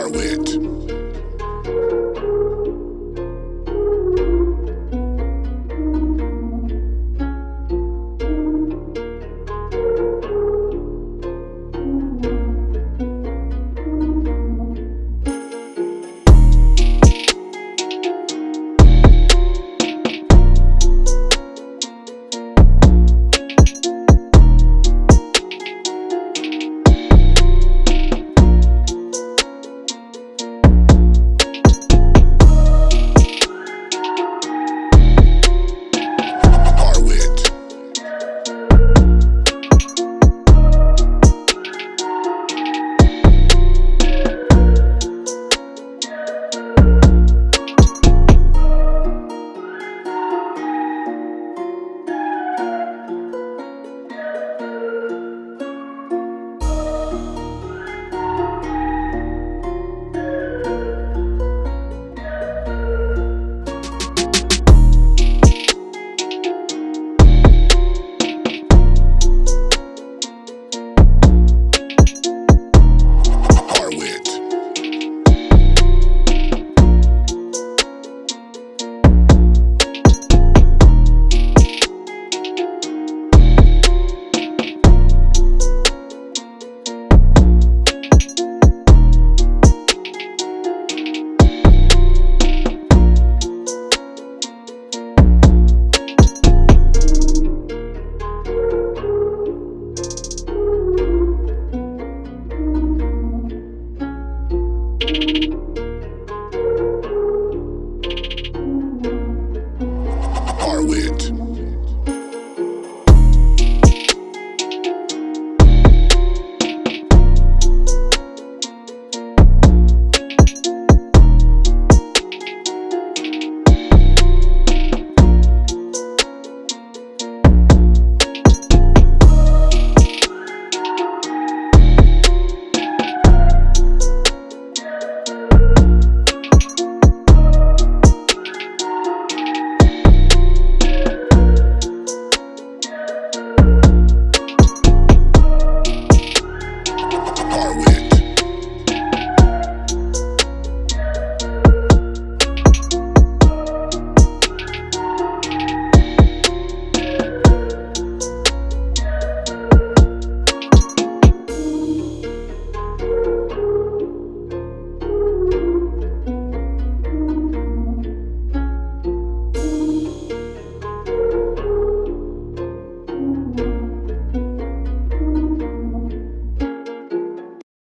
Harwit.